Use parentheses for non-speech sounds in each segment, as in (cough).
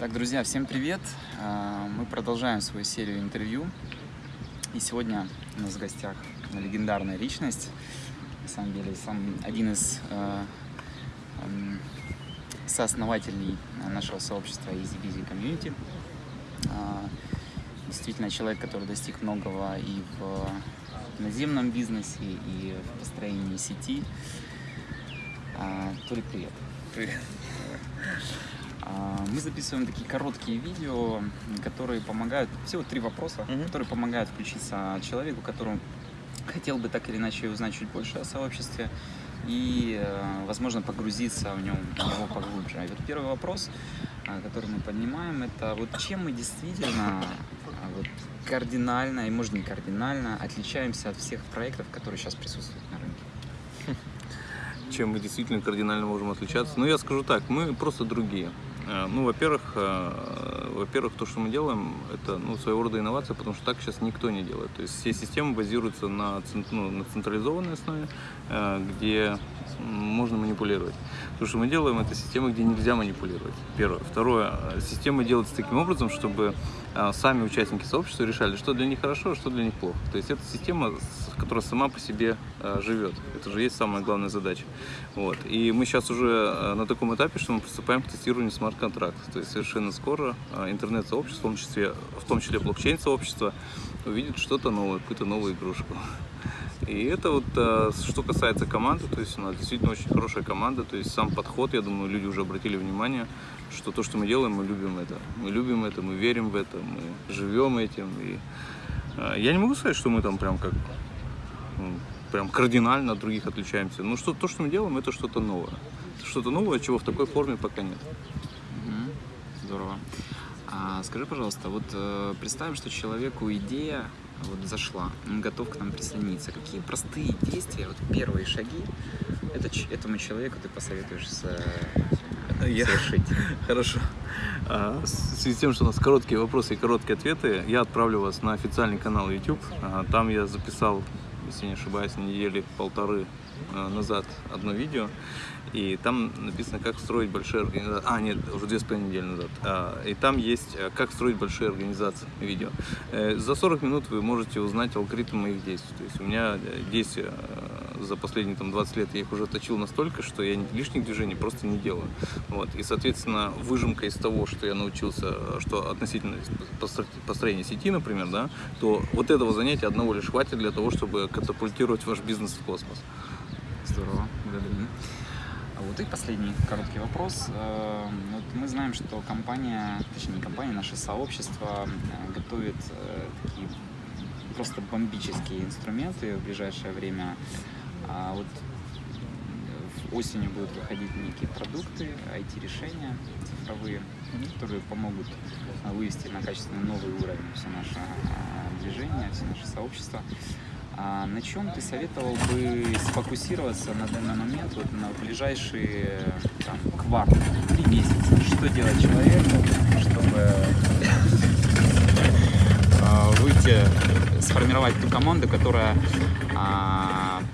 Так, друзья, всем привет! А, мы продолжаем свою серию интервью. И сегодня у нас в гостях легендарная личность. На самом деле, сам один из э, э, сооснователей нашего сообщества Easy Busy Community. Э, действительно, человек, который достиг многого и в наземном бизнесе, и в построении сети. Э, Толик, привет! Привет! А, мы записываем такие короткие видео, которые помогают, всего три вопроса, -hmm. которые помогают включиться человеку, которому хотел бы так или иначе узнать чуть больше о сообществе и, э, возможно, погрузиться в, нем, в него поглубже. И вот первый вопрос, а, который мы поднимаем, это вот чем мы действительно а, вот, кардинально, и может не кардинально, отличаемся от всех проектов, которые сейчас присутствуют на рынке? Чем мы действительно кардинально можем отличаться? Ну, я скажу так, мы просто другие. Э, ну, во-первых, э, во-первых, то, что мы делаем, это ну, своего рода инновация, потому что так сейчас никто не делает. То есть все системы базируются на, ну, на централизованной основе, э, где можно манипулировать. То, что мы делаем, это система, где нельзя манипулировать. Первое. Второе. Система делается таким образом, чтобы сами участники сообщества решали, что для них хорошо, а что для них плохо. То есть это система, которая сама по себе живет. Это же есть самая главная задача. Вот. И мы сейчас уже на таком этапе, что мы приступаем к тестированию смарт контракт. То есть совершенно скоро интернет-сообщество, в том числе, в том числе блокчейн-сообщество, увидит что-то новое, какую-то новую игрушку. И это вот а, что касается команды, то есть у нас действительно очень хорошая команда, то есть сам подход, я думаю, люди уже обратили внимание, что то, что мы делаем, мы любим это. Мы любим это, мы верим в это, мы живем этим. И а, я не могу сказать, что мы там прям как ну, прям кардинально от других отличаемся. Но что, то, что мы делаем, это что-то новое. Что-то новое, чего в такой форме пока нет. Здорово. А скажи, пожалуйста, вот э, представим, что человеку идея вот зашла, он готов к нам присоединиться. Какие простые действия, вот первые шаги это, этому человеку ты посоветуешь со, я... совершить? (laughs) Хорошо. А, в связи с тем, что у нас короткие вопросы и короткие ответы, я отправлю вас на официальный канал YouTube. А, там я записал, если не ошибаюсь, недели полторы назад одно видео. И там написано, как строить большие организации. А, нет, уже две с половиной недели назад. А, и там есть, э, как строить большие организации, видео. Э, за 40 минут вы можете узнать алгоритм моих действий. То есть у меня э, действия за последние там, 20 лет, я их уже точил настолько, что я лишних движений просто не делаю. Вот. И, соответственно, выжимка из того, что я научился, что относительно построения сети, например, да, то вот этого занятия одного лишь хватит для того, чтобы катапультировать ваш бизнес в космос. Здорово, благодарю. А вот и последний короткий вопрос. Э, вот мы знаем, что компания, точнее не компания, наше сообщество э, готовит э, такие просто бомбические инструменты в ближайшее время. А вот осенью будут выходить некие продукты, IT-решения цифровые, которые помогут вывести на качественно новый уровень все наше движение, все наше сообщество. А на чем ты советовал бы сфокусироваться на данный момент, вот на ближайшие там, квартал, три месяца? Что делать человеку, чтобы выйти, сформировать ту команду, которая а,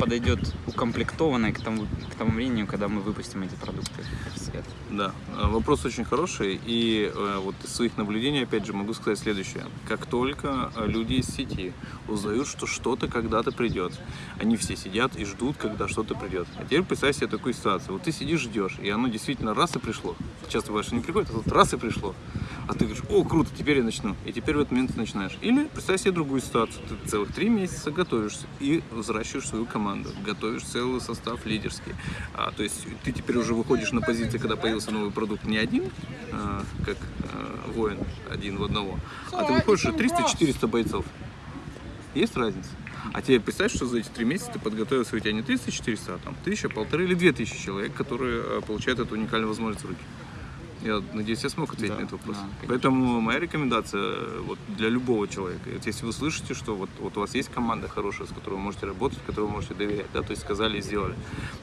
подойдет укомплектованной к тому, к тому времени, когда мы выпустим эти продукты в свет? Да, э, вопрос очень хороший, и э, вот из своих наблюдений, опять же, могу сказать следующее. Как только э, люди из сети узнают, что что-то когда-то придет, они все сидят и ждут, когда что-то придет. А теперь представь себе такую ситуацию. Вот ты сидишь, ждешь, и оно действительно раз и пришло. Часто бывает, что не приходит, а тут раз и пришло. А ты говоришь, о, круто, теперь я начну. И теперь в этот момент начинаешь. Или представь себе другую ситуацию. Ты целых три месяца готовишься и взращиваешь свою команду. Готовишь целый состав лидерский. А, то есть ты теперь уже выходишь на позиции, когда появился новый продукт, не один, а, как а, воин один в одного, а ты выходишь 300-400 бойцов. Есть разница? А тебе представь, что за эти три месяца ты подготовился, у тебя не 300-400, а там тысяча, полторы или две тысячи человек, которые а, получают эту уникальную возможность в руки. Я надеюсь, я смог ответить да, на этот вопрос. Да, Поэтому моя рекомендация вот, для любого человека, вот, если вы слышите, что вот, вот у вас есть команда хорошая, с которой вы можете работать, которой вы можете доверять, да, то есть сказали и сделали,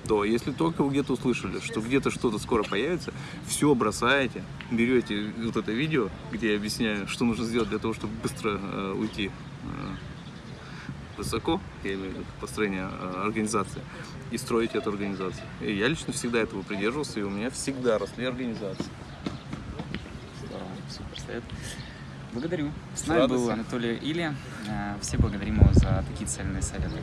то если только вы где-то услышали, что где-то что-то скоро появится, все бросаете, берете вот это видео, где я объясняю, что нужно сделать для того, чтобы быстро э, уйти э, высоко, я имею в виду построение э, организации, и строить эту организацию. И я лично всегда этого придерживался, и у меня всегда росли организации. Супер совет. Благодарю. С нами был. Анатолий Или. Э, Все благодарим его за такие цельные советы.